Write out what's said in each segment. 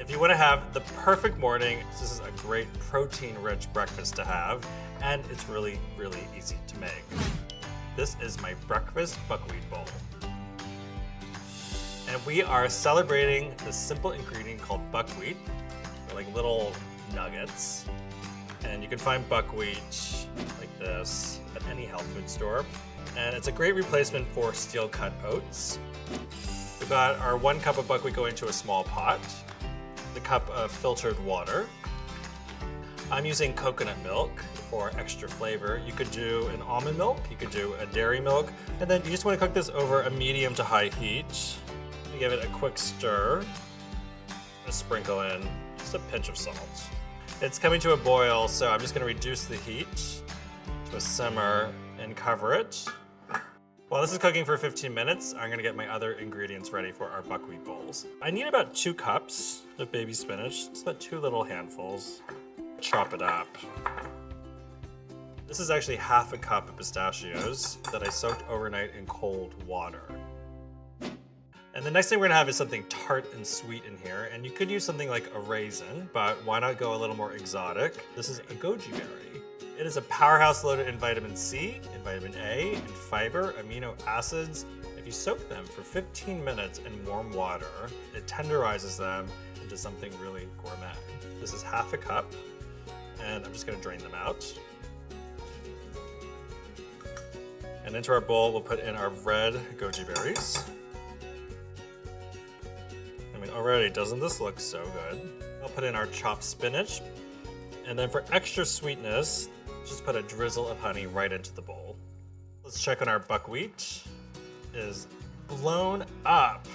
If you want to have the perfect morning, this is a great protein-rich breakfast to have, and it's really, really easy to make. This is my breakfast buckwheat bowl. And we are celebrating the simple ingredient called buckwheat. They're like little nuggets. And you can find buckwheat like this at any health food store. And it's a great replacement for steel cut oats. We've got our one cup of buckwheat going to a small pot, the cup of filtered water. I'm using coconut milk for extra flavor. You could do an almond milk, you could do a dairy milk, and then you just want to cook this over a medium to high heat. Give it a quick stir, and sprinkle in just a pinch of salt. It's coming to a boil, so I'm just going to reduce the heat to a simmer and cover it. While this is cooking for 15 minutes, I'm gonna get my other ingredients ready for our buckwheat bowls. I need about two cups of baby spinach, just about two little handfuls. Chop it up. This is actually half a cup of pistachios that I soaked overnight in cold water. And the next thing we're gonna have is something tart and sweet in here, and you could use something like a raisin, but why not go a little more exotic? This is a goji berry. It is a powerhouse loaded in vitamin C, in vitamin A, and fiber, amino acids. If you soak them for 15 minutes in warm water, it tenderizes them into something really gourmet. This is half a cup, and I'm just gonna drain them out. And into our bowl, we'll put in our red goji berries. I mean, already, doesn't this look so good? I'll put in our chopped spinach. And then for extra sweetness, just put a drizzle of honey right into the bowl. Let's check on our buckwheat. It is blown up.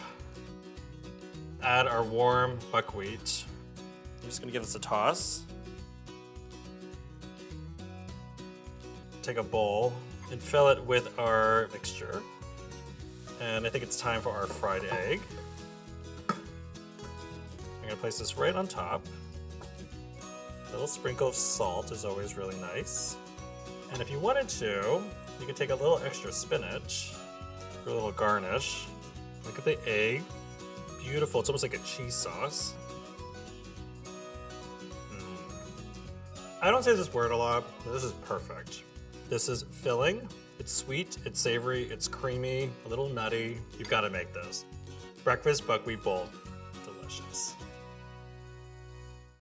Add our warm buckwheat. I'm just gonna give this a toss. Take a bowl and fill it with our mixture. And I think it's time for our fried egg. I'm gonna place this right on top. A little sprinkle of salt is always really nice. And if you wanted to, you could take a little extra spinach for a little garnish. Look at the egg. Beautiful, it's almost like a cheese sauce. Mm. I don't say this word a lot, but this is perfect. This is filling. It's sweet, it's savory, it's creamy, a little nutty. You've got to make this. Breakfast buckwheat bowl. Delicious.